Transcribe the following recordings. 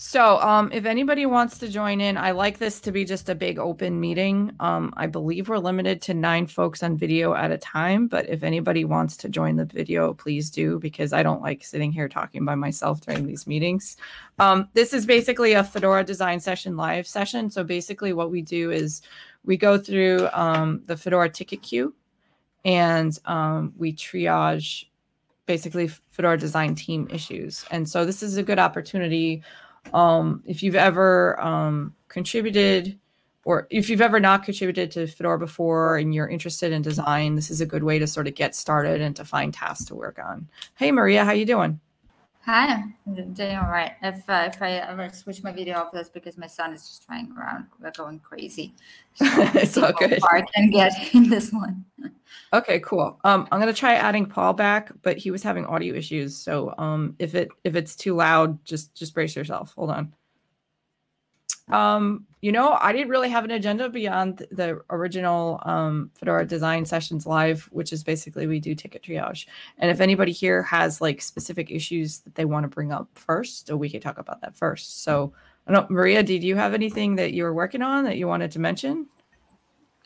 So, um, if anybody wants to join in, I like this to be just a big open meeting. Um, I believe we're limited to nine folks on video at a time, but if anybody wants to join the video, please do because I don't like sitting here talking by myself during these meetings. Um, this is basically a Fedora design session live session. So basically what we do is we go through um, the Fedora ticket queue and um, we triage basically Fedora design team issues. And so this is a good opportunity um, if you've ever um, contributed or if you've ever not contributed to Fedora before and you're interested in design, this is a good way to sort of get started and to find tasks to work on. Hey, Maria, how you doing? Hi, I'm doing all right. If uh, if I ever switch my video off, that's because my son is just trying around, We're going crazy. So it's all good. I can get in this one. Okay, cool. Um, I'm gonna try adding Paul back, but he was having audio issues. So um, if it if it's too loud, just just brace yourself. Hold on. Um, you know, I didn't really have an agenda beyond the original um, Fedora design sessions live, which is basically we do ticket triage. And if anybody here has like specific issues that they want to bring up first, we could talk about that first. So, I don't, Maria, did you have anything that you were working on that you wanted to mention?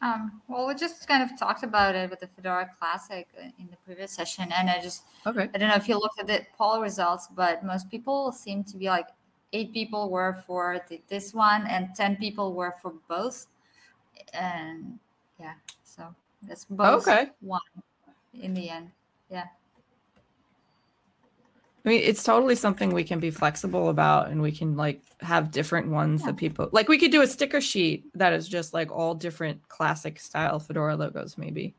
Um, well, we just kind of talked about it with the Fedora Classic uh, in the previous session, and I just okay. I don't know if you looked at the poll results, but most people seem to be like eight people were for the, this one, and ten people were for both, and yeah, so that's both okay. one in the end. Yeah. I mean, it's totally something we can be flexible about and we can like have different ones yeah. that people like. We could do a sticker sheet that is just like all different classic style Fedora logos, maybe.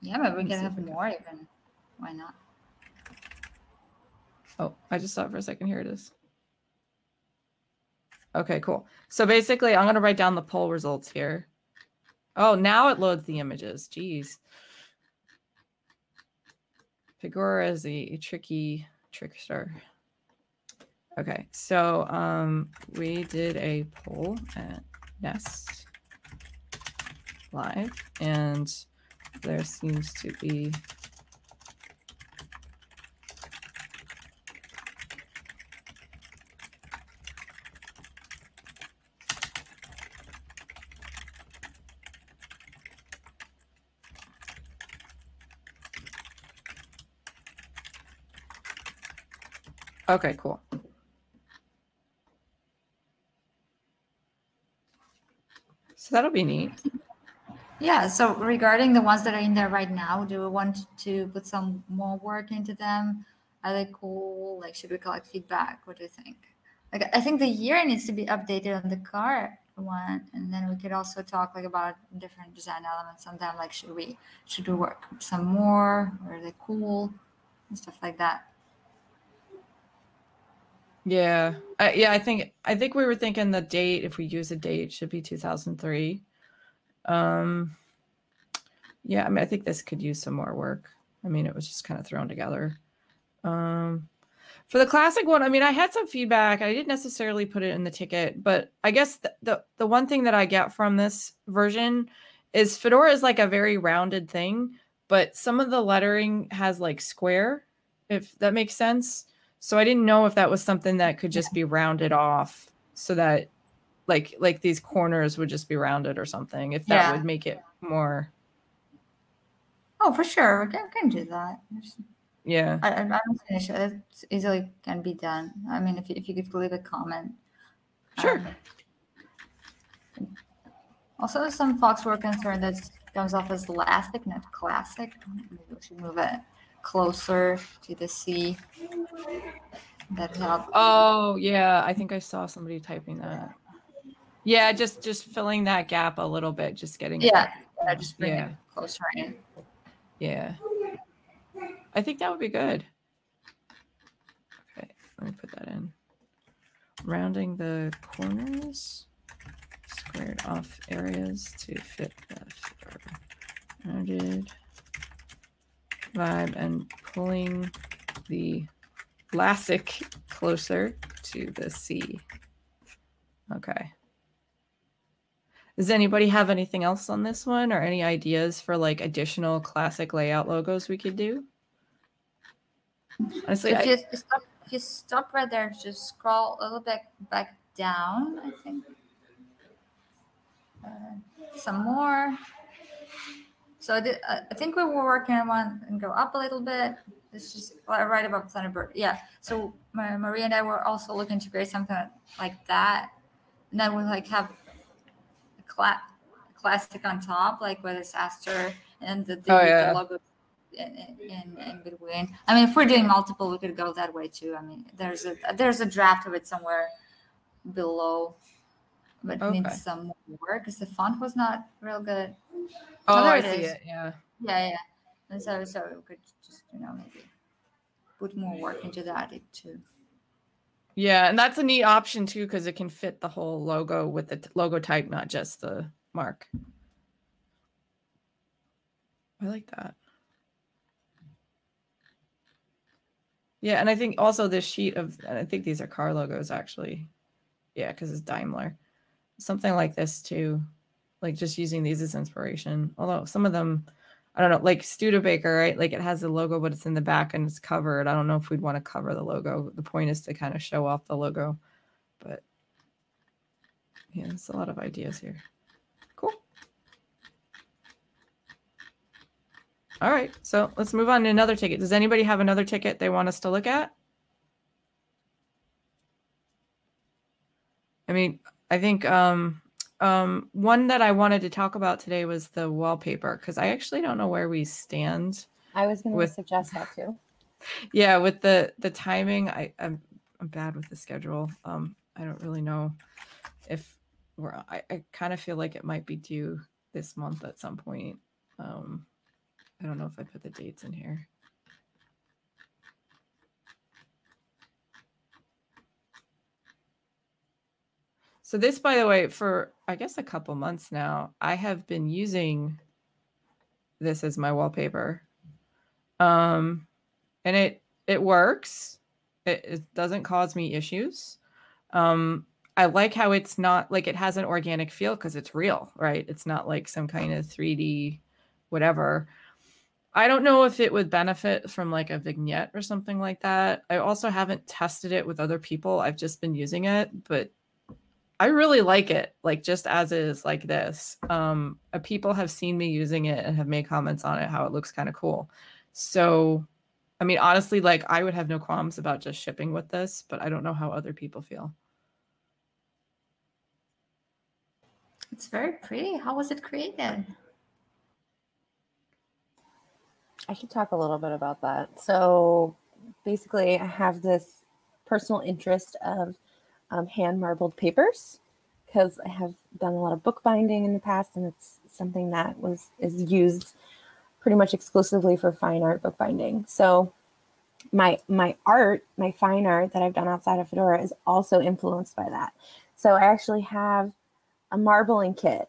Yeah, but we can have more even. Why not? Oh, I just saw it for a second. Here it is. Okay, cool. So basically, I'm going to write down the poll results here. Oh, now it loads the images. Jeez. Fedora is a, a tricky trickster. Okay, so um, we did a poll at Nest Live, and there seems to be Okay, cool. So that'll be neat. Yeah. So regarding the ones that are in there right now, do we want to put some more work into them? Are they cool? Like, should we collect feedback? What do you think? Like, I think the year needs to be updated on the car one, and then we could also talk like about different design elements on them. Like, should we should we work some more? Or are they cool? And stuff like that. Yeah. Uh, yeah, I think I think we were thinking the date if we use a date should be 2003. Um Yeah, I mean I think this could use some more work. I mean it was just kind of thrown together. Um for the classic one, I mean I had some feedback. I didn't necessarily put it in the ticket, but I guess the the, the one thing that I get from this version is Fedora is like a very rounded thing, but some of the lettering has like square if that makes sense. So I didn't know if that was something that could just be rounded off so that like like these corners would just be rounded or something. If that yeah. would make it more Oh, for sure. I can, do that. Yeah. I, I don't finish it. It's easily can be done. I mean, if you, if you could leave a comment. Sure. Um, also, some folks were concerned that comes off as elastic, not classic. Maybe we should move it closer to the C. That help. Oh yeah, I think I saw somebody typing that. Yeah, just just filling that gap a little bit, just getting yeah, yeah just bring yeah. it closer in. Yeah, I think that would be good. Okay, let me put that in. Rounding the corners, squared off areas to fit the rounded vibe and pulling the Lassic closer to the C. Okay. Does anybody have anything else on this one or any ideas for like additional classic layout logos we could do? Honestly, if, I, you stop, if you stop right there, just scroll a little bit back down, I think. Uh, some more. So I, did, uh, I think we were working on one and go up a little bit. It's just right above Thunderbird. Yeah. So my, Maria and I were also looking to create something like that. And then we like have a, cla- classic on top, like with this Aster and the, the, Oh, yeah. the logo in, in, in between. I mean, if we're doing multiple, we could go that way too. I mean, there's a there's a draft of it somewhere below, but it Okay. needs some more work because the font was not real good. Oh, there I see is. it. Yeah. Yeah, yeah. And so so we could just you know maybe put more work into that too. Yeah, and that's a neat option too because it can fit the whole logo with the t- logo type, not just the mark. I like that. Yeah, and I think also this sheet of, and I think these are car logos actually. Yeah, because it's Daimler. Something like this too, like just using these as inspiration. Although some of them, I don't know, like Studebaker, right? Like it has the logo, but it's in the back and it's covered. I don't know if we'd want to cover the logo. The point is to kind of show off the logo, but yeah, it's a lot of ideas here. Cool. All right, so let's move on to another ticket. Does anybody have another ticket they want us to look at? I mean, I think um, um, one that I wanted to talk about today was the wallpaper because I actually don't know where we stand. I was going to suggest that too. Yeah, with the the timing, I I'm I'm bad with the schedule. Um, I don't really know if we're. I, I kind of feel like it might be due this month at some point. Um, I don't know if I put the dates in here. So this, by the way, for I guess a couple months now, I have been using this as my wallpaper. Um, and it it works. It, it doesn't cause me issues. Um, I like how it's not like it has an organic feel because it's real, right? It's not like some kind of 3D whatever. I don't know if it would benefit from like a vignette or something like that. I also haven't tested it with other people. I've just been using it, but I really like it, like just as is, like this. Um, uh, people have seen me using it and have made comments on it, how it looks kind of cool. So, I mean, honestly, like I would have no qualms about just shipping with this, but I don't know how other people feel. It's very pretty. How was it created? I should talk a little bit about that. So basically, I have this personal interest of um, hand marbled papers because I have done a lot of bookbinding in the past, and it's something that was is used pretty much exclusively for fine art bookbinding. So my my art, my fine art that I've done outside of Fedora is also influenced by that. So I actually have a marbling kit,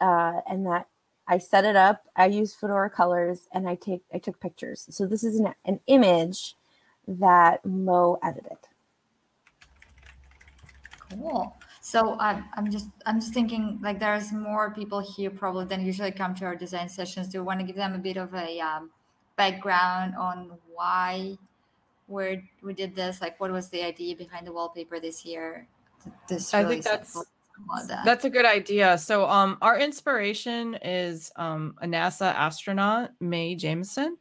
uh, and that I set it up. I use Fedora colors, and I take I took pictures. So this is an, an image that Mo edited. Cool. So I'm, I'm just I'm just thinking like there's more people here probably than usually come to our design sessions. Do you want to give them a bit of a um, background on why we we did this? Like what was the idea behind the wallpaper this year? This I think that's simple, all of that. That's a good idea. So, um, our inspiration is um, a NASA astronaut, Mae Jemison,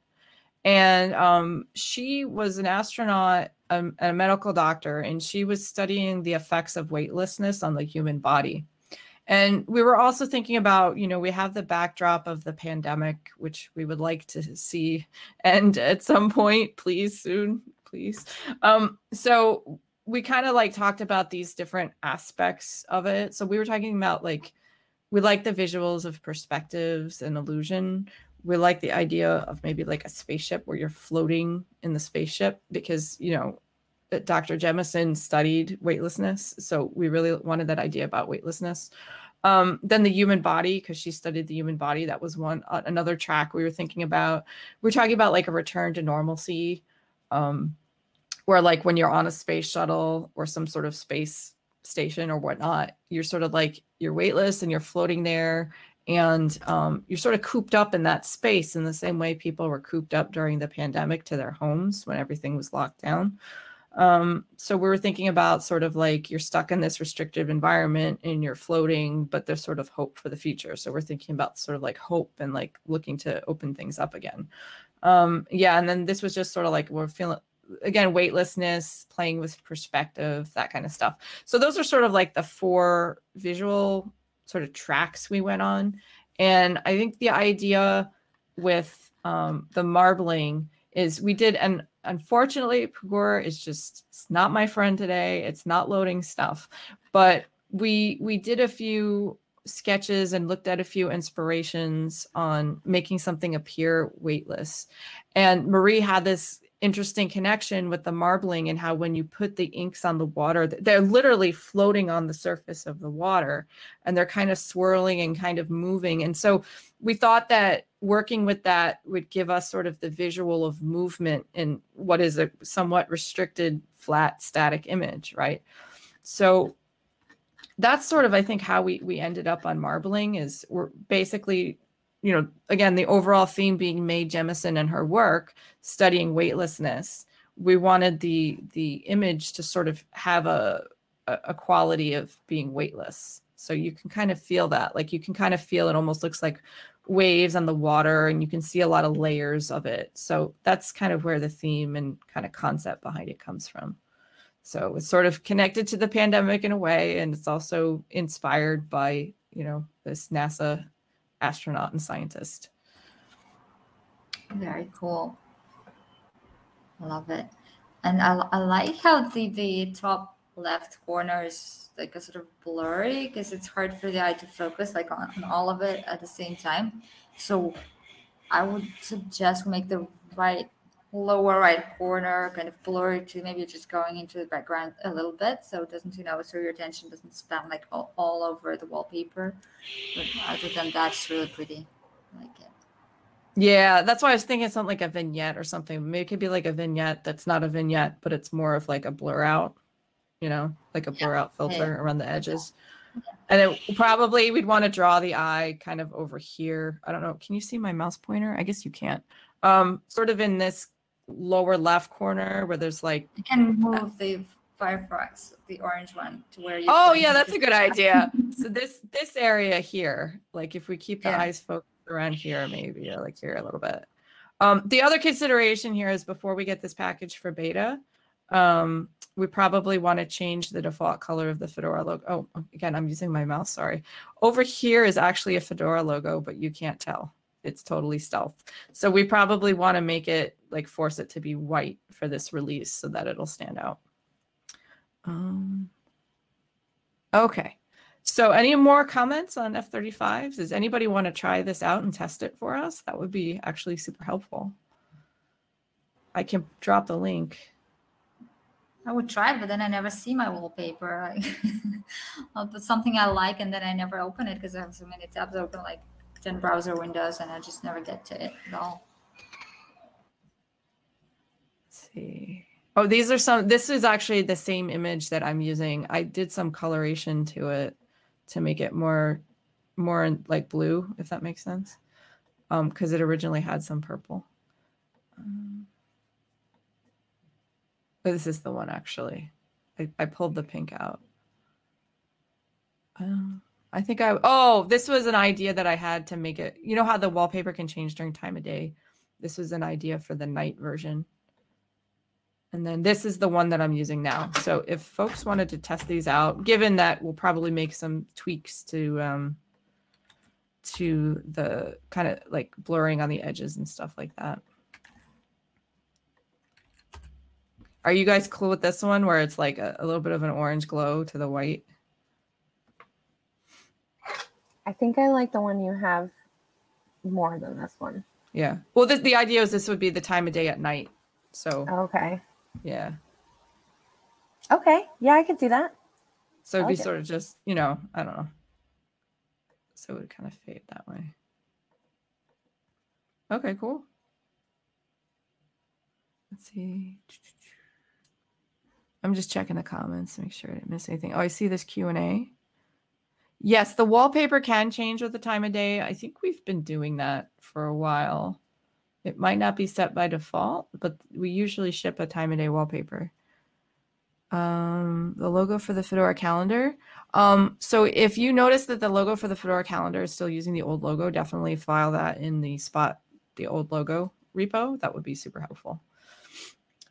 and um, she was an astronaut um, and a medical doctor, and she was studying the effects of weightlessness on the human body. And we were also thinking about, you know, we have the backdrop of the pandemic, which we would like to see end at some point, please, soon, please. Um, so we kind of like talked about these different aspects of it. So we were talking about like we like the visuals of perspectives and illusion. We like the idea of maybe like a spaceship where you're floating in the spaceship because you know uh, Dr. Jemison studied weightlessness, so we really wanted that idea about weightlessness. Um, then the human body, because she studied the human body, that was one uh, another track we were thinking about. We are talking about like a return to normalcy. Um, where like when you're on a space shuttle or some sort of space station or whatnot you're sort of like you're weightless and you're floating there and um, you're sort of cooped up in that space in the same way people were cooped up during the pandemic to their homes when everything was locked down Um, so we were thinking about sort of like you're stuck in this restrictive environment and you're floating, but there's sort of hope for the future. So we're thinking about sort of like hope and like looking to open things up again. Um, yeah, and then this was just sort of like we're feeling again weightlessness, playing with perspective, that kind of stuff. So those are sort of like the four visual sort of tracks we went on. And I think the idea with um, the marbling is we did, and unfortunately, Pagure is just it's not my friend today. It's not loading stuff, but we we did a few sketches and looked at a few inspirations on making something appear weightless. And Marie had this interesting connection with the marbling and how when you put the inks on the water they're literally floating on the surface of the water and they're kind of swirling and kind of moving. And so we thought that working with that would give us sort of the visual of movement in what is a somewhat restricted flat static image right? So that's sort of i think how we we ended up on marbling is we're basically you know, again, the overall theme being Mae Jemison and her work studying weightlessness. We wanted the the image to sort of have a a quality of being weightless. So you can kind of feel that. Like you can kind of feel it almost looks like waves on the water and you can see a lot of layers of it. So that's kind of where the theme and kind of concept behind it comes from. So it's sort of connected to the pandemic in a way and it's also inspired by, you know, this NASA astronaut and scientist. Very cool. Love it. And I, I like how the, the top left corner is like a sort of blurry because it's hard for the eye to focus like on, on all of it at the same time. So I would suggest make the right lower right corner kind of blurry to maybe just going into the background a little bit so it doesn't you know so your attention doesn't span like all, all over the wallpaper. But other than that it's really pretty. I like it. Yeah that's why i was thinking something like a vignette or something. Maybe it could be like a vignette that's not a vignette but it's more of like a blur out you know like a blur yeah. out filter yeah. around the edges. Yeah. and then probably we'd want to draw the eye kind of over here. I don't know. Can you see my mouse pointer? I guess you can't. Um sort of in this lower left corner where there's like you can move the Firefox, the orange one, to where you. Oh yeah, that's a good idea. so this this area here, like if we keep the yeah. eyes focused around here, maybe or like here a little bit. Um, the other consideration here is before we get this package for beta, um, we probably want to change the default color of the Fedora logo. Oh, again, I'm using my mouse. Sorry. Over here is actually a Fedora logo, but you can't tell it's totally stealth. So we probably want to make it like force it to be white for this release so that it'll stand out. Um, okay. So any more comments on F-35s? Does anybody want to try this out and test it for us? That would be actually super helpful. I can drop the link. I would try, but then I never see my wallpaper. I'll put something I like and then I never open it because I have so many tabs open. Like 10 browser windows and I just never get to it at all. Let's see. Oh, these are some, this is actually the same image that I'm using. I did some coloration to it to make it more, more like blue, if that makes sense. Um, cause it originally had some purple. Um, this is the one actually. I, I pulled the pink out. Um, I think I, oh, this was an idea that I had to make it, you know how the wallpaper can change during time of day? This was an idea for the night version. And then this is the one that I'm using now. So if folks wanted to test these out, given that we'll probably make some tweaks to, um, to the kind of like blurring on the edges and stuff like that. Are you guys cool with this one where it's like a, a little bit of an orange glow to the white? I think I like the one you have more than this one. Yeah. Well, the, the idea is this would be the time of day at night. So. Okay. Yeah. Okay. Yeah, I can see that. So it'd like be sort of just, you know, I don't know. So it would kind of fade that way. Okay, cool. Let's see. I'm just checking the comments to make sure I didn't miss anything. Oh, I see this Q&A. Yes, the wallpaper can change with the time of day. I think we've been doing that for a while. It might not be set by default, but we usually ship a time of day wallpaper. um, the logo for the Fedora calendar. Um, so if you notice that the logo for the Fedora calendar is still using the old logo, definitely file that in the spot, the old logo repo. That would be super helpful.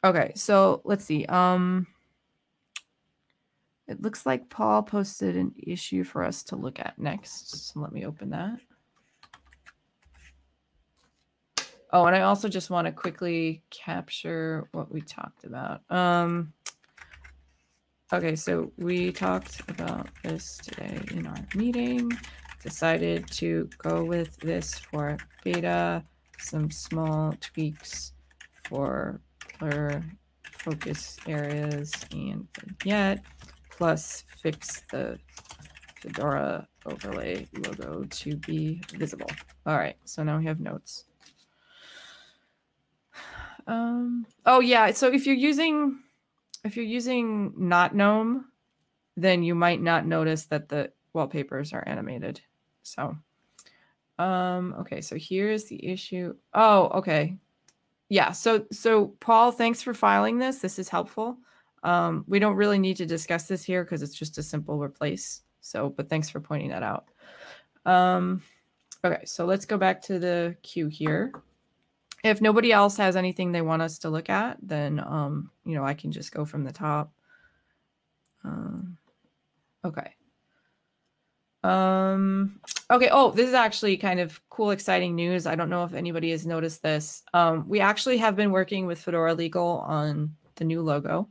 Okay, so let's see. Um, it looks like Paul posted an issue for us to look at next. So let me open that. Oh, and I also just want to quickly capture what we talked about. Um, okay, so we talked about this today in our meeting. Decided to go with this for beta, some small tweaks for blur focus areas and yet plus fix the Fedora overlay logo to be visible. All right, so now we have notes. Um, oh yeah, so if you're using if you're using not gnome, then you might not notice that the wallpapers are animated. So um okay, so here's the issue. Oh, okay. Yeah, so so Paul, thanks for filing this. This is helpful. Um, we don't really need to discuss this here because it's just a simple replace. So, but thanks for pointing that out. Um, okay, so let's go back to the queue here. If nobody else has anything they want us to look at, then, um, you know, I can just go from the top. Um, okay. Um, okay. Oh, this is actually kind of cool, exciting news. I don't know if anybody has noticed this. Um, we actually have been working with Fedora Legal on the new logo.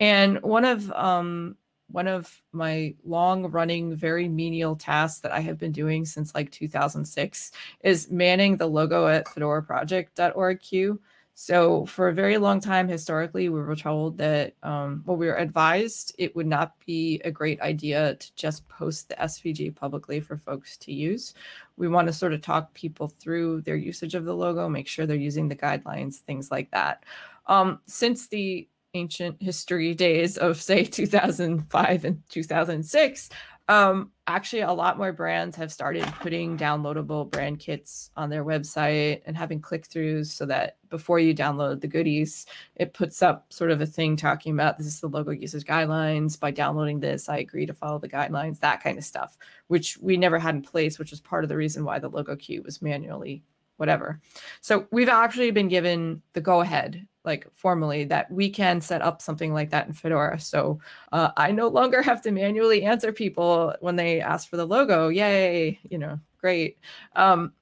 And one of um, one of my long running, very menial tasks that I have been doing since like 2006 is manning the logo at fedoraproject.org. So for a very long time, historically, we were told that, um, well, we were advised it would not be a great idea to just post the SVG publicly for folks to use. We want to sort of talk people through their usage of the logo, make sure they're using the guidelines, things like that. Um, since the ancient history days of say 2005 and 2006 um, actually a lot more brands have started putting downloadable brand kits on their website and having click-throughs so that before you download the goodies it puts up sort of a thing talking about this is the logo usage guidelines. By downloading this i agree to follow the guidelines that kind of stuff which we never had in place which was part of the reason why the logo queue was manually whatever. So we've actually been given the go ahead, like formally, that we can set up something like that in Fedora. So uh, I no longer have to manually answer people when they ask for the logo. Yay, you know, great. Um,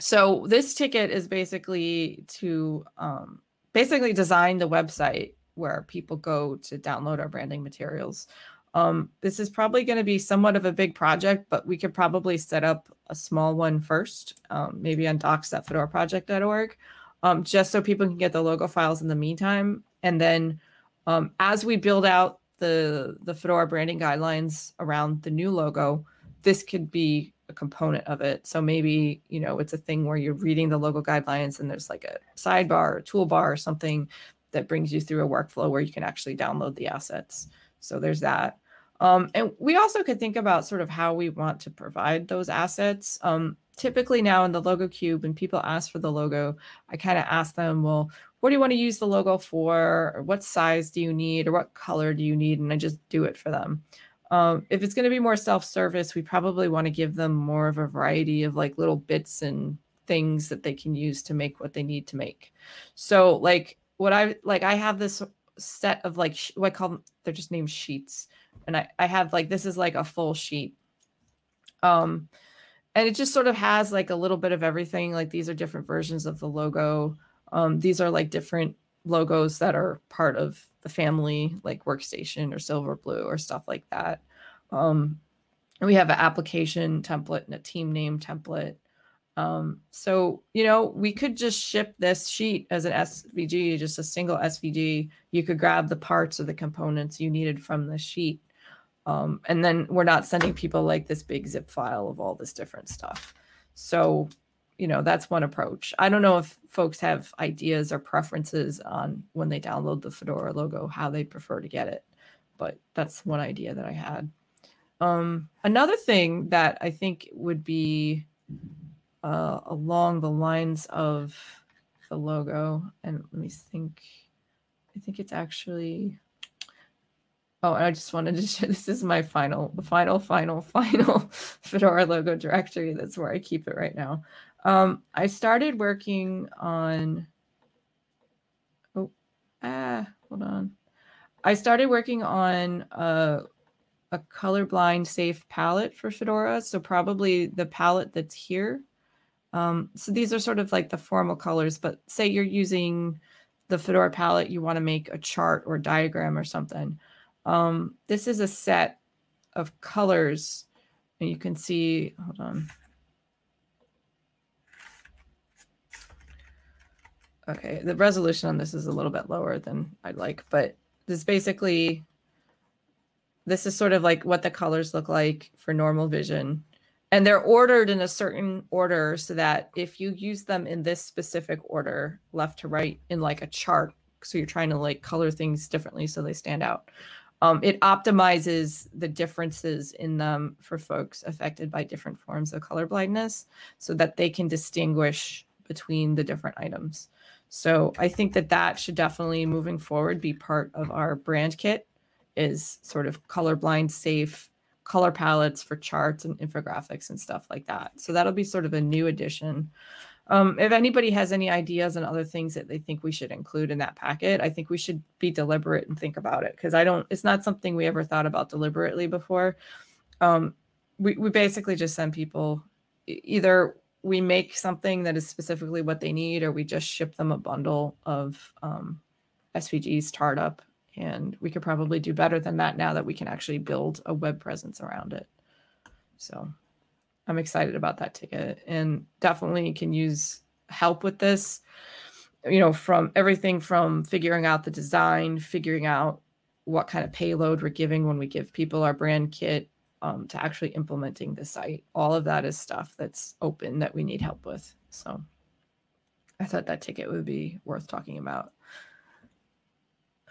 so this ticket is basically to um, basically design the website where people go to download our branding materials. Um, this is probably going to be somewhat of a big project, but we could probably set up a small one first, um, maybe on docs.fedoraproject.org, um, just so people can get the logo files in the meantime. And then um, as we build out the, the Fedora branding guidelines around the new logo, this could be a component of it. So maybe, you know, it's a thing where you're reading the logo guidelines and there's like a sidebar or toolbar or something that brings you through a workflow where you can actually download the assets. So there's that. Um, and we also could think about sort of how we want to provide those assets. Um, typically now in the logo queue, when people ask for the logo, I kind of ask them, well, what do you want to use the logo for? Or what size do you need? Or what color do you need? And I just do it for them. Um, if it's going to be more self-service, we probably want to give them more of a variety of like little bits and things that they can use to make what they need to make. So like what I like, I have this set of like what I call them, they're just named sheets. And I, I have like this is like a full sheet. Um and it just sort of has like a little bit of everything like these are different versions of the logo. Um these are like different logos that are part of the family like workstation or Silverblue or stuff like that. Um we have an application template and a team name template um, so, you know, we could just ship this sheet as an SVG, just a single SVG. You could grab the parts or the components you needed from the sheet um, and then we're not sending people like this big zip file of all this different stuff. So, you know, that's one approach. I don't know if folks have ideas or preferences on when they download the Fedora logo, how they prefer to get it. But that's one idea that I had. Um, another thing that I think would be uh, along the lines of the logo, and let me think, I think it's actually Oh, and I just wanted to share this is my final, final, final, final Fedora logo directory. That's where I keep it right now. Um, I started working on. Oh, ah, hold on. I started working on a, a colorblind safe palette for Fedora. So probably the palette that's here. Um, so these are sort of like the formal colors, but say you're using the Fedora palette, you want to make a chart or diagram or something. Um, this is a set of colors and you can see, hold on. Okay, the resolution on this is a little bit lower than I'd like, but this basically, this is sort of like what the colors look like for normal vision. And they're ordered in a certain order so that if you use them in this specific order, left to right in like a chart, so you're trying to like color things differently so they stand out. Um, it optimizes the differences in them for folks affected by different forms of color blindness so that they can distinguish between the different items. So I think that that should definitely moving forward be part of our brand kit is sort of colorblind safe color palettes for charts and infographics and stuff like that. So that'll be sort of a new addition. Um, if anybody has any ideas and other things that they think we should include in that packet, I think we should be deliberate and think about it because I don't, it's not something we ever thought about deliberately before. Um, we, we basically just send people either we make something that is specifically what they need, or we just ship them a bundle of um, SVGs startup. And we could probably do better than that now that we can actually build a web presence around it. So I'm excited about that ticket and definitely can use help with this. You know, from everything from figuring out the design, figuring out what kind of payload we're giving when we give people our brand kit, um, to actually implementing the site. All of that is stuff that's open that we need help with. So I thought that ticket would be worth talking about.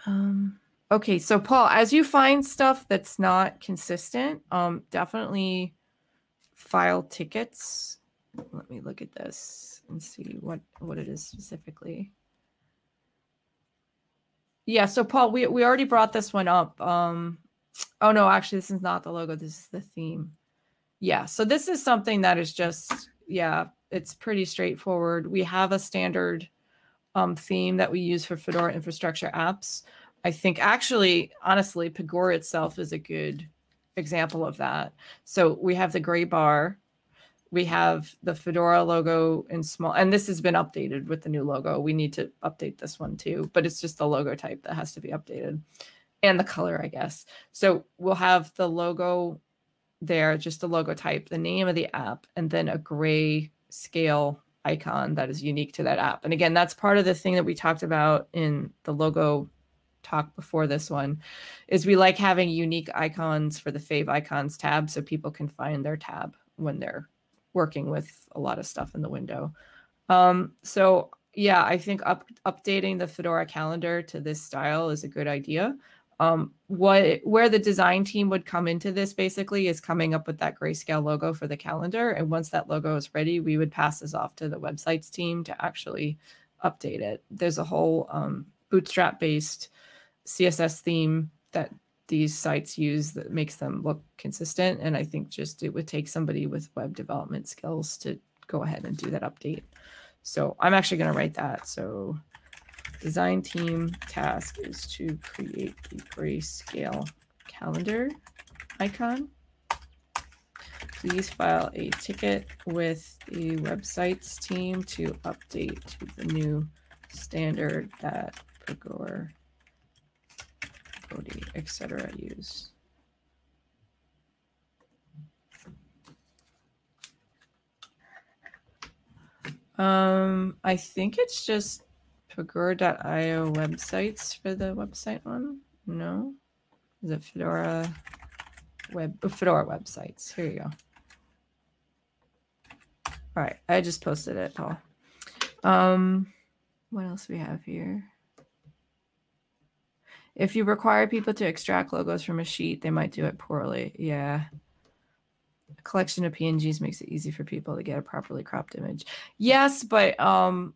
Um, okay, so Paul, as you find stuff that's not consistent, um, definitely file tickets. Let me look at this and see what what it is specifically. Yeah, so Paul, we we already brought this one up. Um, Oh no, actually this is not the logo. This is the theme. Yeah, so this is something that is just, yeah, it's pretty straightforward. We have a standard um, theme that we use for Fedora infrastructure apps. I think actually, honestly, Pagure itself is a good example of that. So we have the gray bar. We have the Fedora logo in small, and this has been updated with the new logo. We need to update this one too, but it's just the logo type that has to be updated and the color, I guess. So we'll have the logo there, just the logo type, the name of the app, and then a gray scale icon that is unique to that app. And again, that's part of the thing that we talked about in the logo talk before this one is we like having unique icons for the favicons tab so people can find their tab when they're working with a lot of stuff in the window. Um, so yeah, I think up, updating the Fedora calendar to this style is a good idea um, what where the design team would come into this basically is coming up with that grayscale logo for the calendar. And once that logo is ready, we would pass this off to the websites team to actually update it. There's a whole um, Bootstrap based CSS theme that these sites use that makes them look consistent. And I think just it would take somebody with web development skills to go ahead and do that update. So I'm actually going to write that. So Design team task is to create the grayscale calendar icon. Please file a ticket with the websites team to update to the new standard that Pagure, Cody, etc. use. Um, I think it's just Pagure.io websites for the website one? No. Is it Fedora web oh, Fedora websites? Here you go. All right, I just posted it, Paul. Um, what else we have here? If you require people to extract logos from a sheet, they might do it poorly. Yeah. A collection of PNGs makes it easy for people to get a properly cropped image. Yes, but um,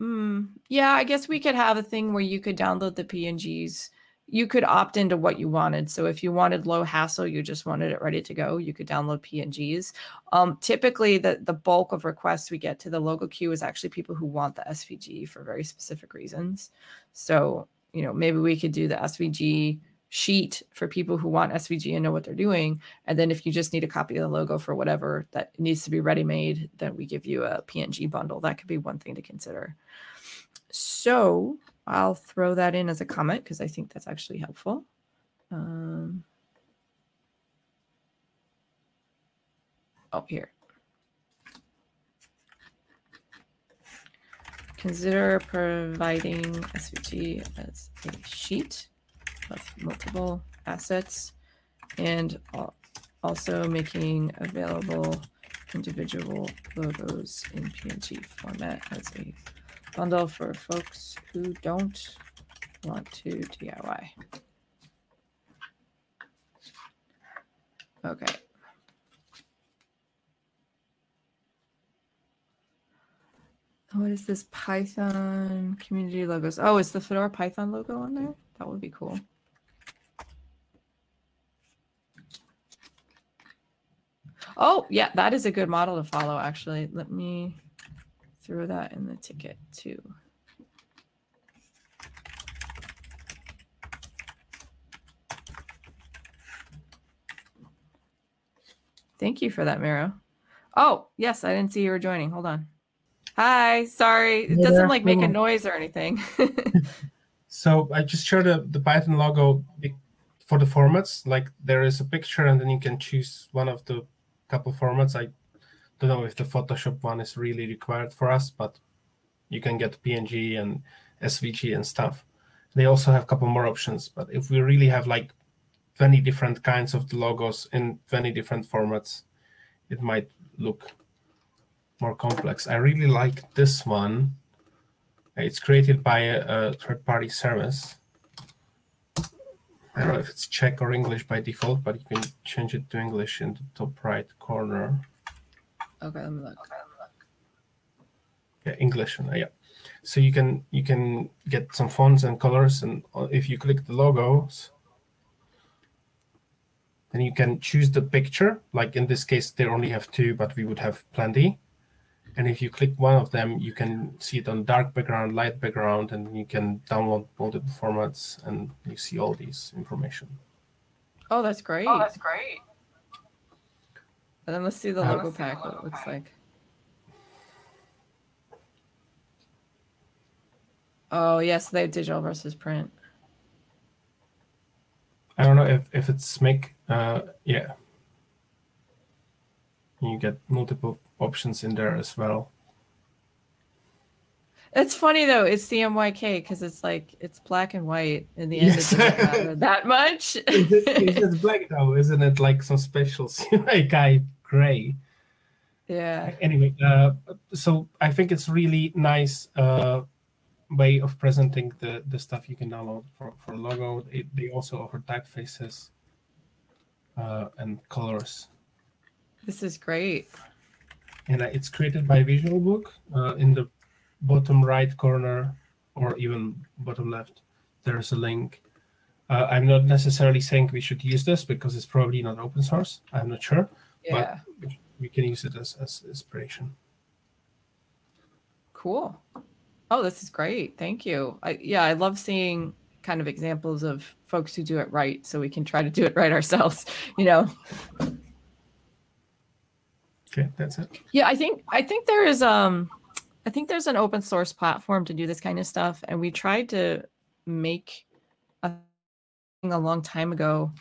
Mm, yeah, I guess we could have a thing where you could download the PNGs you could opt into what you wanted. So if you wanted low hassle, you just wanted it ready to go, you could download PNGs. Um, typically, the the bulk of requests we get to the logo queue is actually people who want the SVG for very specific reasons. So you know maybe we could do the SVG sheet for people who want SVG and know what they're doing. And then if you just need a copy of the logo for whatever that needs to be ready made, then we give you a PNG bundle. That could be one thing to consider. So I'll throw that in as a comment because I think that's actually helpful. Um, oh, here. Consider providing SVG as a sheet of multiple assets and also making available individual logos in PNG format as a bundle for folks who don't want to DIY. Okay. What is this Python community logos? Oh, is the Fedora Python logo on there? That would be cool. Oh, yeah, that is a good model to follow, actually. Let me throw that in the ticket too. Thank you for that, Miro. Oh, yes, I didn't see you were joining. Hold on. Hi, sorry. It doesn't like make a noise or anything. so I just showed the, the Python logo for the formats. Like there is a picture and then you can choose one of the couple formats. I don't know if the Photoshop one is really required for us, but you can get PNG and SVG and stuff. They also have a couple more options, but if we really have like 20 different kinds of the logos in 20 different formats, it might look more complex. I really like this one. It's created by a, a third-party service. I don't know if it's Czech or English by default, but you can change it to English in the top right corner. Okay, let me look. Yeah, English. Yeah. So you can you can get some fonts and colors, and if you click the logos, then you can choose the picture. Like in this case, they only have two, but we would have plenty. And if you click one of them, you can see it on dark background, light background, and you can download multiple formats, and you see all these information. Oh, that's great. Oh, that's great. And then let's see the logo pack, what it looks like. Oh, yes, they have digital versus print. I don't know if, if it's make, uh, yeah. You get multiple options in there as well. It's funny though. It's CMYK because it's like it's black and white. In the end, Yes. it doesn't matter that much. It's just- it's just black though, isn't it? Like some special CMYK gray. yeah. Anyway, uh, so I think it's really nice uh, way of presenting the, the stuff you can download for, for logo. It, they also offer typefaces uh, and colors. This is great. And it's created by VisualBook. Uh, in the bottom right corner, or even bottom left, there's a link. Uh, I'm not necessarily saying we should use this because it's probably not open source. I'm not sure. Yeah. We can use it as, as inspiration. Cool. Oh, this is great. Thank you. I, yeah, I love seeing kind of examples of folks who do it right so we can try to do it right ourselves, you know. Okay, that's it. Yeah, I think I think there is um I think there's an open source platform to do this kind of stuff and we tried to make a thing a long time ago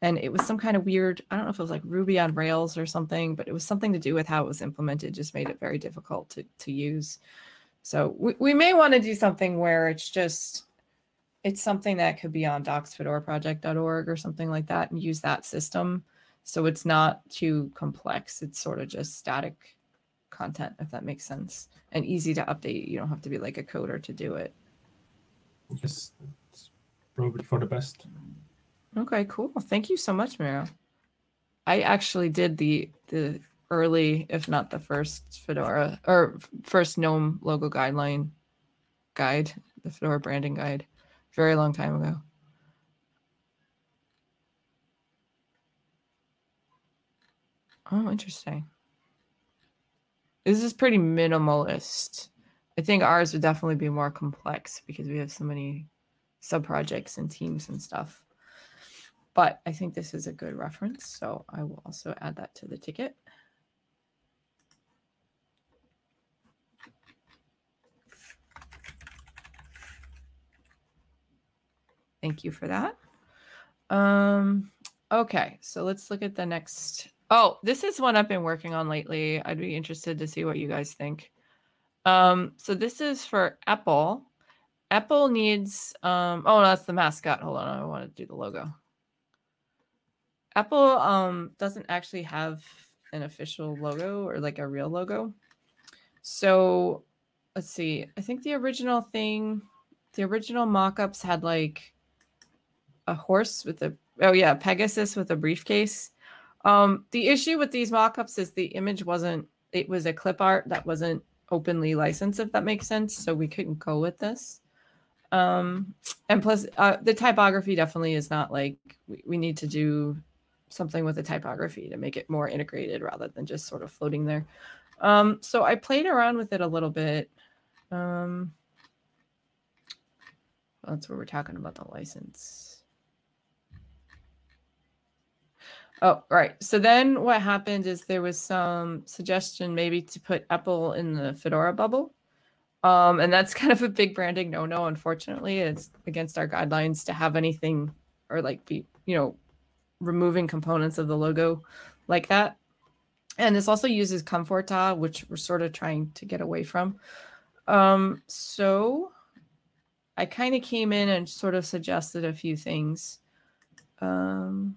and it was some kind of weird I don't know if it was like Ruby on Rails or something, but it was something to do with how it was implemented just made it very difficult to to use. So we, we may want to do something where it's just it's something that could be on docsfedoraproject.org or something like that and use that system so it's not too complex. It's sort of just static content if that makes sense. And easy to update. You don't have to be like a coder to do it. Yes, it's probably for the best. okay cool. Thank you so much Miro. I actually did the the early if not the first fedora or first gnome logo guideline guide the fedora branding guide very long time ago Oh, interesting. This is pretty minimalist. I think ours would definitely be more complex because we have so many sub projects and teams and stuff. But I think this is a good reference, so I will also add that to the ticket. Thank you for that. Um, okay, so let's look at the next. Oh, this is one I've been working on lately. I'd be interested to see what you guys think. Um, so this is for EPEL. EPEL needs um oh that's the mascot. Hold on, I want to do the logo. EPEL um doesn't actually have an official logo or like a real logo. So let's see. I think the original thing, the original mock-ups had like a horse with a oh yeah, Pegasus with a briefcase. Um, the issue with these mock-ups is the image wasn't it was a clip art that wasn't openly licensed, if that makes sense. So we couldn't go with this. Um, and plus, uh, the typography definitely is not like we, we need to do something with the typography to make it more integrated rather than just sort of floating there. Um, so I played around with it a little bit. Um, that's where we're talking about the license. Oh, right. So then what happened is there was some suggestion maybe to put EPEL in the Fedora bubble. Um, and that's kind of a big branding no no, unfortunately. It's against our guidelines to have anything or like be, you know, removing components of the logo like that. And this also uses Comfortaa, which we're sort of trying to get away from. Um, so I kind of came in and sort of suggested a few things. Um,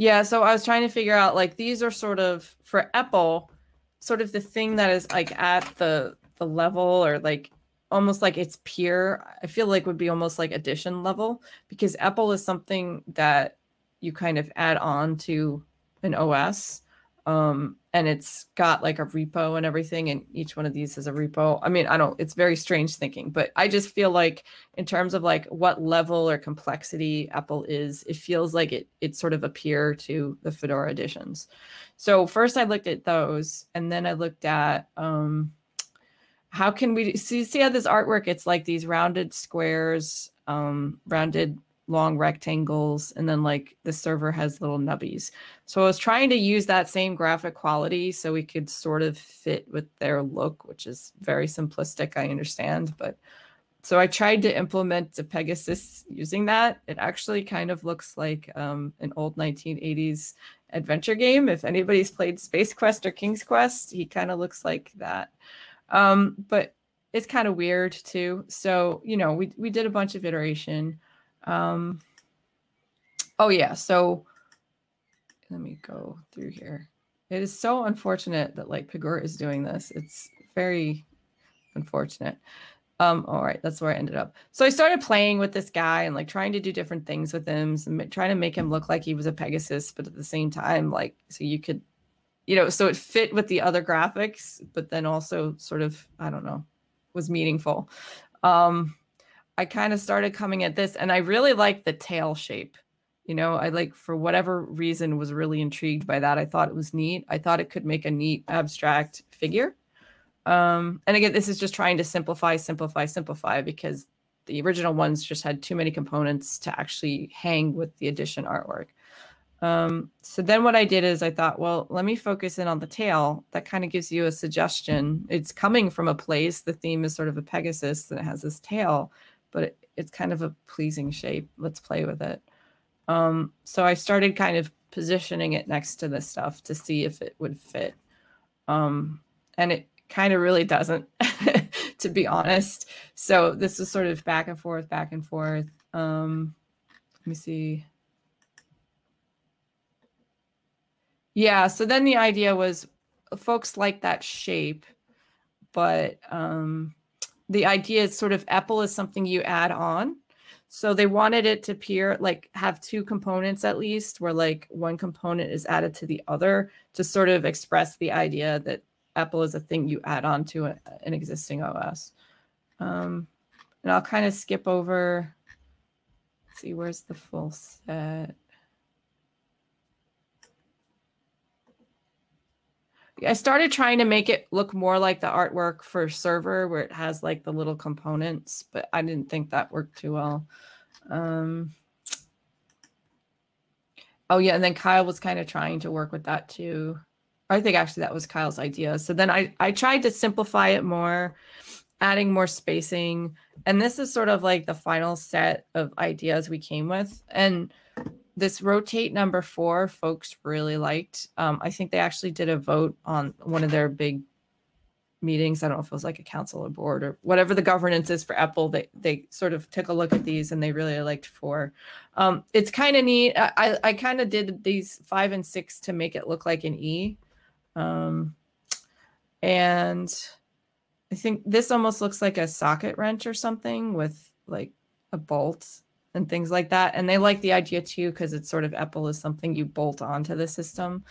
yeah, so I was trying to figure out like these are sort of for EPEL, sort of the thing that is like at the the level or like almost like its peer. I feel like would be almost like addition level because EPEL is something that you kind of add on to an OS. Um, and it's got like a repo and everything and each one of these is a repo. I mean i don't it's very strange thinking but i just feel like in terms of like what level or complexity EPEL is it feels like it it's sort of a peer to the fedora editions. So first i looked at those and then i looked at um how can we see see how this artwork it's like these rounded squares um rounded long rectangles and then like the server has little nubbies. So I was trying to use that same graphic quality so we could sort of fit with their look, which is very simplistic, I understand, but so I tried to implement the Pegasus using that. It actually kind of looks like um, an old 1980s adventure game. If anybody's played Space Quest or King's Quest, he kind of looks like that. Um, but it's kind of weird too. So, you know, we, we did a bunch of iteration. Um, oh yeah, so let me go through here. It is so unfortunate that like Pagure is doing this. It's very unfortunate. Um, all right, that's where I ended up. So I started playing with this guy and like trying to do different things with him, trying to make him look like he was a Pegasus, but at the same time, like so you could, you know, so it fit with the other graphics, but then also sort of, I don't know, was meaningful. Um, I kind of started coming at this and I really like the tail shape. You know, I like for whatever reason was really intrigued by that. I thought it was neat. I thought it could make a neat abstract figure. Um, and again, this is just trying to simplify, simplify, simplify because the original ones just had too many components to actually hang with the addition artwork. Um, so then what I did is I thought, well, let me focus in on the tail. That kind of gives you a suggestion. It's coming from a place. The theme is sort of a Pegasus that has this tail but it, it's kind of a pleasing shape. Let's play with it. Um, so I started kind of positioning it next to this stuff to see if it would fit. Um, and it kind of really doesn't, to be honest. So this is sort of back and forth, back and forth. Um, let me see. Yeah, so then the idea was folks like that shape, but um, the idea is sort of EPEL is something you add on. So they wanted it to appear like have two components at least, where like one component is added to the other to sort of express the idea that EPEL is a thing you add on to an existing OS. Um, and I'll kind of skip over. see, where's the full set? I started trying to make it look more like the artwork for server where it has like the little components, but I didn't think that worked too well. Um, oh yeah, and then Kyle was kind of trying to work with that too. I think actually that was Kyle's idea. So then I I tried to simplify it more, adding more spacing, and this is sort of like the final set of ideas we came with. And this rotate number four, folks really liked. Um, I think they actually did a vote on one of their big meetings. I don't know if it was like a council or board or whatever the governance is for EPEL. They they sort of took a look at these and they really liked four. Um, it's kind of neat. I I, kind of did these five and six to make it look like an E. Um, and I think this almost looks like a socket wrench or something with like a bolt and things like that. And they like the idea too because it's sort of EPEL is something you bolt onto the system.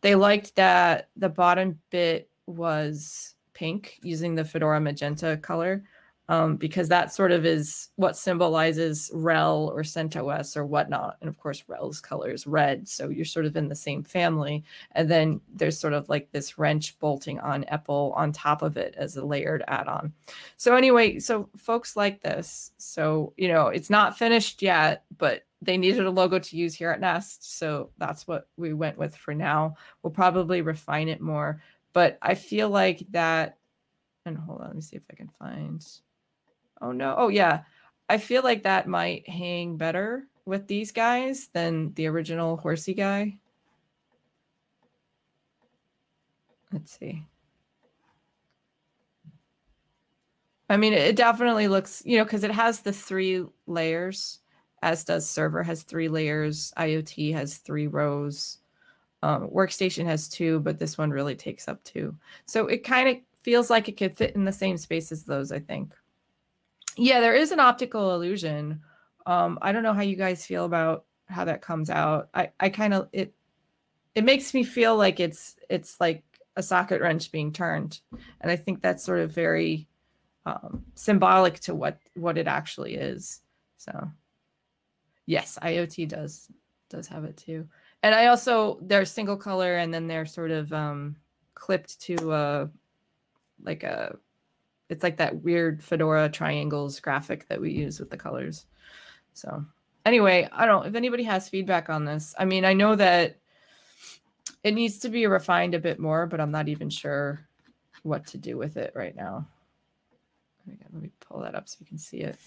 They liked that the bottom bit was pink using the Fedora magenta color um, because that sort of is what symbolizes RHEL or CentOS or whatnot. And of course, RHEL's color is red. So you're sort of in the same family. And then there's sort of like this wrench bolting on EPEL on top of it as a layered add on. So, anyway, so folks like this. So, you know, it's not finished yet, but they needed a logo to use here at Nest. So that's what we went with for now. We'll probably refine it more. But I feel like that, and hold on, let me see if I can find. Oh no. Oh yeah. I feel like that might hang better with these guys than the original horsey guy. Let's see. I mean, it definitely looks, you know, because it has the three layers, as does server has three layers, IoT has three rows, um, workstation has two, but this one really takes up two. So it kind of feels like it could fit in the same space as those, I think. Yeah, there is an optical illusion. Um, I don't know how you guys feel about how that comes out. I, I kind of it it makes me feel like it's it's like a socket wrench being turned, and I think that's sort of very um, symbolic to what what it actually is. So, yes, IoT does does have it too, and I also they're single color, and then they're sort of um, clipped to a like a it's like that weird fedora triangles graphic that we use with the colors. So anyway i don't if anybody has feedback on this i mean i know that it needs to be refined a bit more but i'm not even sure what to do with it right now. Let me pull that up so you can see it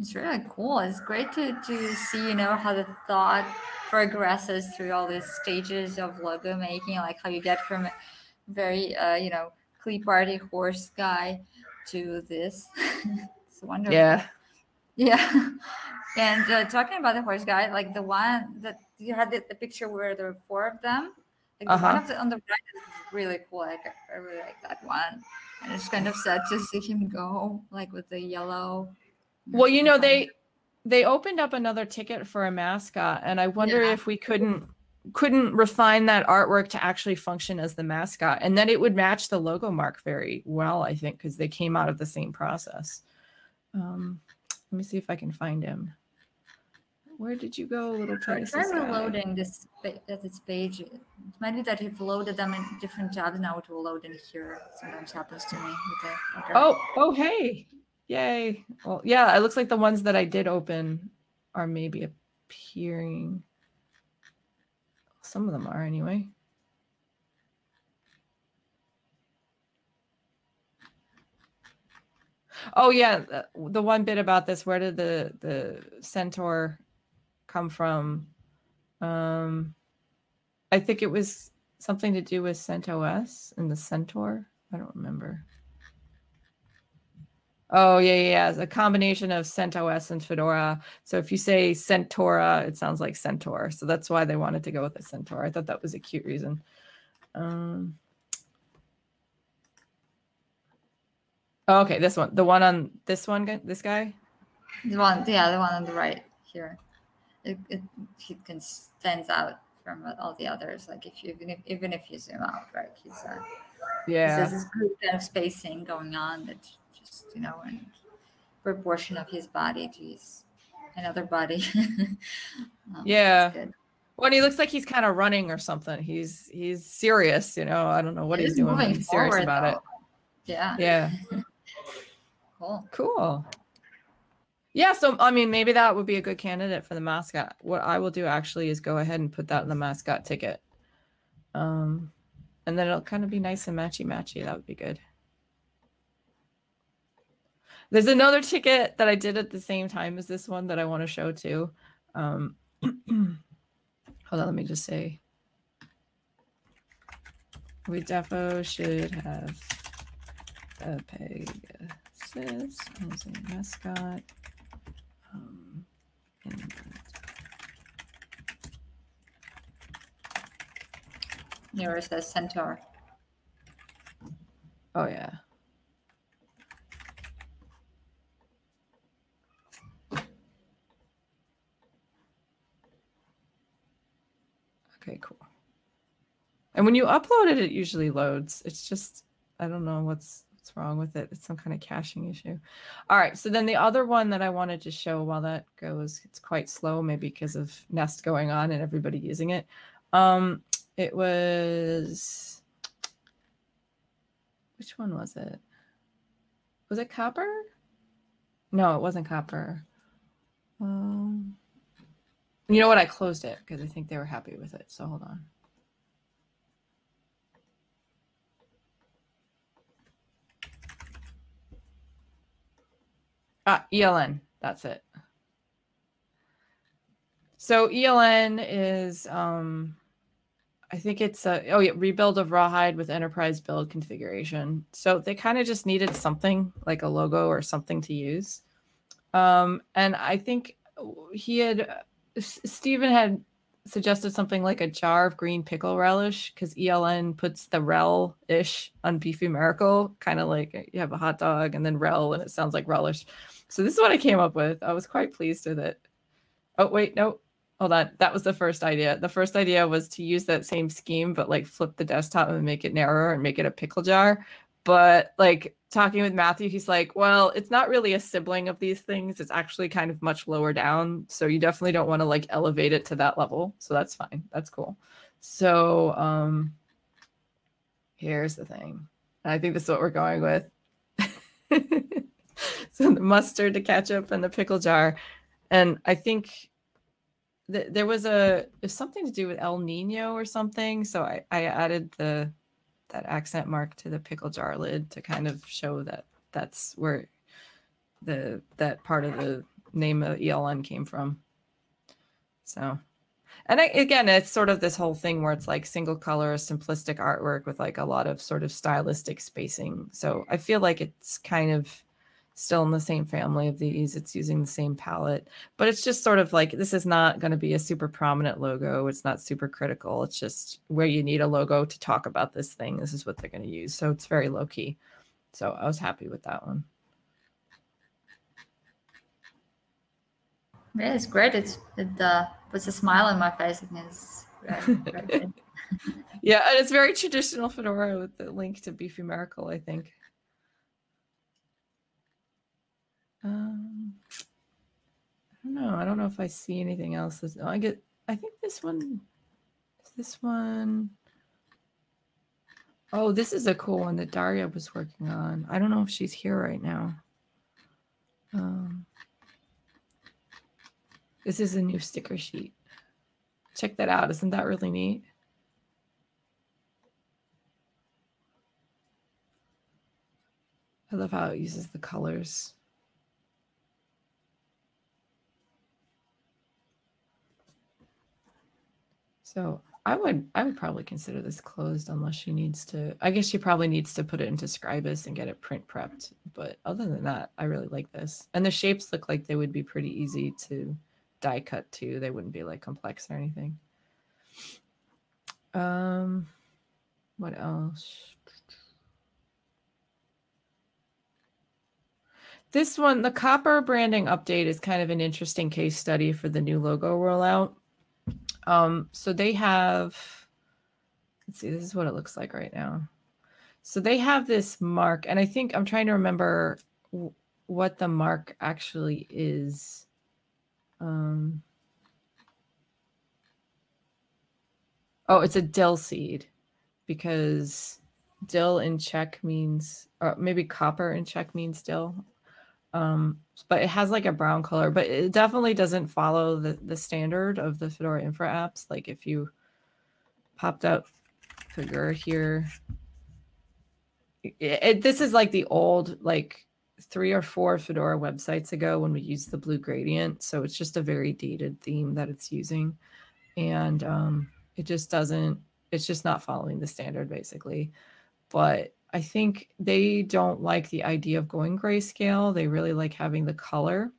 It's really cool. It's great to, to see, you know, how the thought progresses through all these stages of logo making, like how you get from a very, uh, you know, Clee Party horse guy to this. it's wonderful. yeah Yeah. And uh, talking about the horse guy, like the one that you had the, the picture where there were four of them. Like the one Uh-huh. of the, on the right is really cool. Like I really like that one. And it's kind of sad to see him go, like with the yellow. Well, you know, they they opened up another ticket for a mascot, and I wonder Yeah. if we couldn't couldn't refine that artwork to actually function as the mascot, and then it would match the logo mark very well, I think, because they came out of the same process. Um, let me see if I can find him. Where did you go, little Try Pegasus guy? reloading this that this page. It might be that you've loaded them in different tabs now. It will load in here. Sometimes happens to me with the. okay. Oh, oh, hey, yay! Well, yeah, it looks like the ones that I did open are maybe appearing. Some of them are anyway. Oh yeah, the, one bit about this. Where did the the centaur come from? Um, I think it was something to do with CentOS and the centaur. I don't remember. Oh yeah, yeah, yeah. It's a combination of CentOS and Fedora. So if you say Centora, it sounds like Centaur. So that's why they wanted to go with the Centaur. I thought that was a cute reason. Um, oh, okay, this one, the one on this one, this guy. The one, yeah, the one on the right here. It, it he can stands out from all the others. Like if you even if, even if you zoom out, right? He's uh, Yeah. there's this good kind of spacing going on that you know and proportion of his body to his another body. Um, Yeah. When he looks like he's kind of running or something. He's he's serious, you know. I don't know what It he's doing. He's serious forward, about it. Yeah. Yeah. Cool. Cool. Yeah, so I mean, maybe that would be a good candidate for the mascot. What I will do actually is go ahead and put that in the mascot ticket. Um, and then it'll kind of be nice and matchy matchy. That would be good. There's another ticket that I did at the same time as this one that I want to show too. Um, hold on, let me just say. We defo should have a Pegasus as a mascot. Um, and Here says centaur. oh yeah. Okay, cool. And when you upload it, it usually loads. It's just I don't know what's what's wrong with it. It's some kind of caching issue. All right. So then the other one that I wanted to show while that goes, it's quite slow, maybe because of Nest going on and everybody using it. Um, it was which one was it? Was it Copr? No, it wasn't Copr. Um, you know what? I closed it because I think they were happy with it. So hold on. Ah, ELN. That's it. So ELN is, um, I think it's a, oh yeah, rebuild of Rawhide with enterprise build configuration. So they kind of just needed something like a logo or something to use. Um, and I think he had, Stephen had suggested something like a jar of green pickle relish because ELN puts the rel ish on beefy miracle, kind of like you have a hot dog and then rel and it sounds like relish. So this is what I came up with. I was quite pleased with it. Oh wait, no, hold on. That was the first idea. The first idea was to use that same scheme, but like flip the desktop and make it narrower and make it a pickle jar. But like talking with Matthew, he's like, well, it's not really a sibling of these things. It's actually kind of much lower down. So you definitely don't want to like elevate it to that level. So that's fine. That's cool. So um here's the thing. I think this is what we're going with. the mustard, the ketchup, and the pickle jar. And I think th- there was a there's something to do with El Nino or something. So I, I added the that accent mark to the pickle jar lid to kind of show that that's where the that part of the name of ELN came from. So and I, again, it's sort of this whole thing where it's like single color, simplistic artwork with like a lot of sort of stylistic spacing. So I feel like it's kind of still in the same family of these. It's using the same palette, but it's just sort of like this is not going to be a super prominent logo. It's not super critical. It's just where you need a logo to talk about this thing. This is what they're going to use. So it's very low key. So I was happy with that one. Yeah, it's great. It's, it uh, puts a smile on my face and it's very, very good. Yeah, and it's very traditional fedora with the link to Beefy Miracle, I think. Um, I don't know. I don't know if I see anything else. Oh, I get. I think this one. Is this one? Oh, this is a cool one that Daria was working on. I don't know if she's here right now. Um, this is a new sticker sheet. Check that out. Isn't that really neat? I love how it uses the colors. So I would I would probably consider this closed unless she needs to. I guess she probably needs to put it into Scribus and get it print prepped. But other than that, I really like this. And the shapes look like they would be pretty easy to die cut too. They wouldn't be like complex or anything. Um, what else? This one, the Copr branding update is kind of an interesting case study for the new logo rollout. Um, so they have, let's see, this is what it looks like right now. So they have this mark, and I think I'm trying to remember what the mark actually is. Um, Oh, it's a dill seed because dill in Czech means, or maybe Copr in Czech means dill. Um, but it has like a brown color, but it definitely doesn't follow the, the standard of the Fedora Infra apps. Like if you popped up Figure here, it, it- this is like the old, like three or four Fedora websites ago when we used the blue gradient. So it's just a very dated theme that it's using. And um, it just doesn't, it's just not following the standard basically. But I think they don't like the idea of going grayscale. They really like having the color.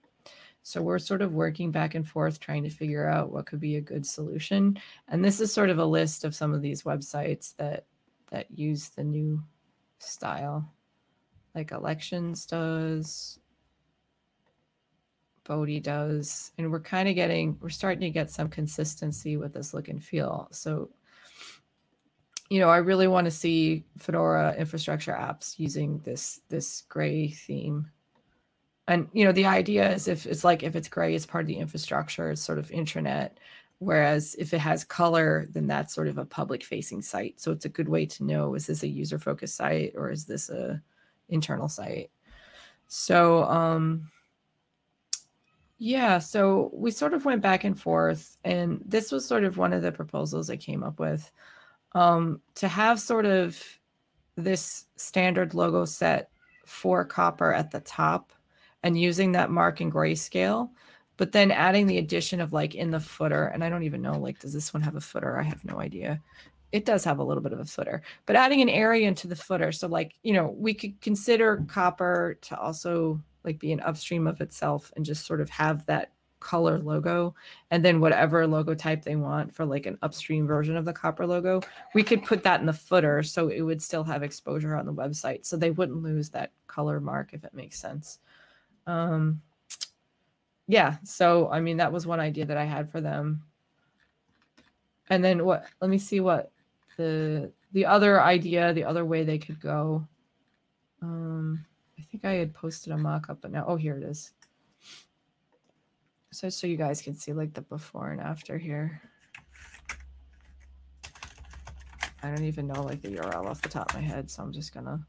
So we're sort of working back and forth trying to figure out what could be a good solution. And this is sort of a list of some of these websites that that use the new style. Like elections does, Bodhi does, and we're kind of getting we're starting to get some consistency with this look and feel. So you know, I really want to see Fedora infrastructure apps using this this gray theme. And you know, the idea is if it's like if it's gray, it's part of the infrastructure, it's sort of intranet. Whereas if it has color, then that's sort of a public facing site. So it's a good way to know is this a user focused site or is this a internal site? So um yeah, so we sort of went back and forth, and this was sort of one of the proposals I came up with um, to have sort of this standard logo set for Copr at the top and using that mark in grayscale, but then adding the addition of like in the footer. And I don't even know, like, does this one have a footer? I have no idea. It does have a little bit of a footer, but adding an area into the footer. So, like, you know, we could consider Copr to also like be an upstream of itself and just sort of have that color logo and then whatever logo type they want for like an upstream version of the Copr logo we could put that in the footer so it would still have exposure on the website so they wouldn't lose that color mark if it makes sense. Um yeah so i mean that was one idea that i had for them. And then what let me see what the the other idea the other way they could go. Um i think i had posted a mock-up but now oh here it is so so you guys can see like the before and after here. I don't even know like the URL off the top of my head, so I'm just gonna.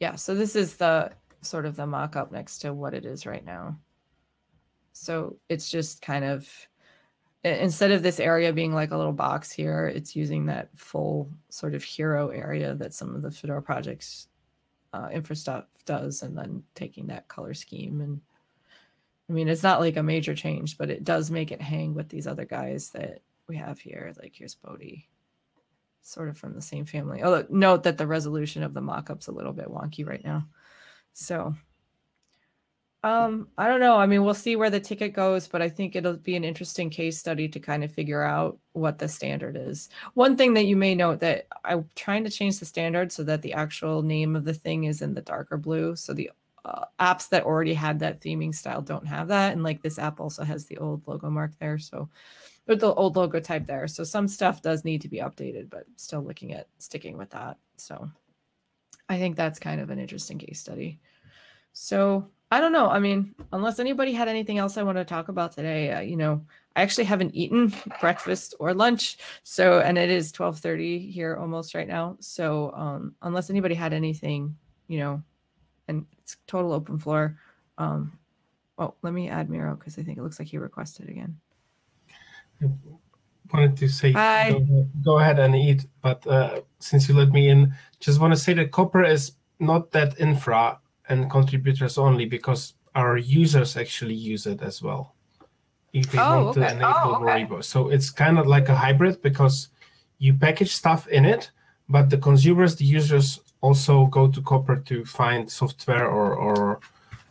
Yeah, so this is the sort of the mock-up next to what it is right now. So it's just kind of instead of this area being like a little box here, it's using that full sort of hero area that some of the Fedora projects uh, infra stuff does, and then taking that color scheme. And I mean, it's not like a major change, but it does make it hang with these other guys that we have here. Like here's Bodhi, sort of from the same family. Oh, note that the resolution of the mock-up's a little bit wonky right now. So um, I don't know. I mean, we'll see where the ticket goes, but I think it'll be an interesting case study to kind of figure out what the standard is. One thing that you may note that I'm trying to change the standard so that the actual name of the thing is in the darker blue. So the uh, apps that already had that theming style don't have that. And like this app also has the old logo mark there. So or the old logo type there. So some stuff does need to be updated, but still looking at sticking with that. So I think that's kind of an interesting case study. So I don't know. I mean, unless anybody had anything else I want to talk about today, uh, you know, I actually haven't eaten breakfast or lunch. So, and it is 1230 here almost right now. So, um, unless anybody had anything, you know, and it's total open floor. Um, well, let me add Miro because I think it looks like he requested again. I wanted to say go, go ahead and eat, but uh, since you let me in, just want to say that Copr is not that infra and contributors only because our users actually use it as well. If they Oh, want to okay. enable Oh, okay. So it's kind of like a hybrid because you package stuff in it, but the consumers, the users also go to Copr to find software or, or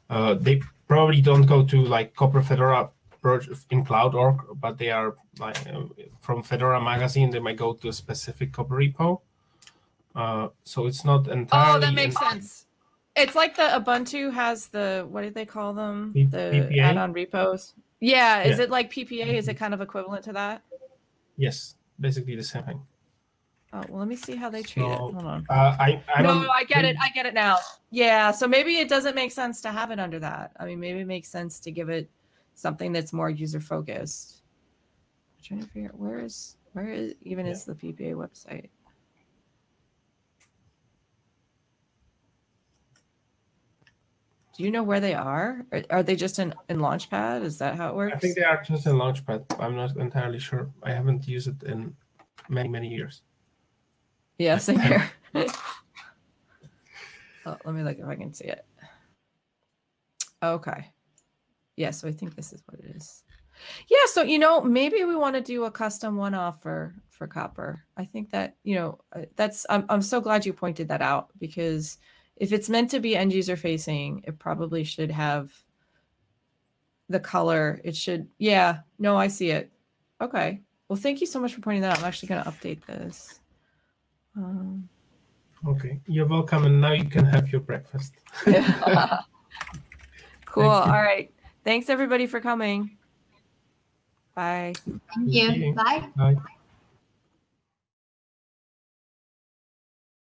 uh, they probably don't go to like Copr Fedora in cloud.org, but they are like uh, from Fedora magazine, they might go to a specific Copr repo. Uh, so it's not entirely. Oh, that makes sense. It's like the Ubuntu has the what do they call them? P- the PPA? add-on repos. Yeah, is Yeah. it like PPA? Is it kind of equivalent to that? Yes, basically the same thing. Oh, well, let me see how they treat it. So, Hold on. Uh, I, I no, I get it. I get it now. Yeah, so maybe it doesn't make sense to have it under that. I mean, maybe it makes sense to give it something that's more user focused. I'm trying to figure out where is where is even Yeah. is the PPA website. Do you know where they are? Are, are they just in, in Launchpad? Is that how it works? I think they are just in Launchpad. I'm not entirely sure. I haven't used it in many many years. Yeah, same here. oh, let me look if I can see it. Okay. Yeah, so I think this is what it is. Yeah, so you know, maybe we want to do a custom one off for for Copr. I think that, you know, uh, that's I'm I'm so glad you pointed that out because if it's meant to be end user facing, it probably should have the color. It should Yeah, no, I see it. Okay. Well, thank you so much for pointing that out. I'm actually going to update this. Um, Okay, you're welcome, and now you can have your breakfast. cool. you. All right. Thanks everybody for coming. Bye. Thank you. you. Bye. Bye.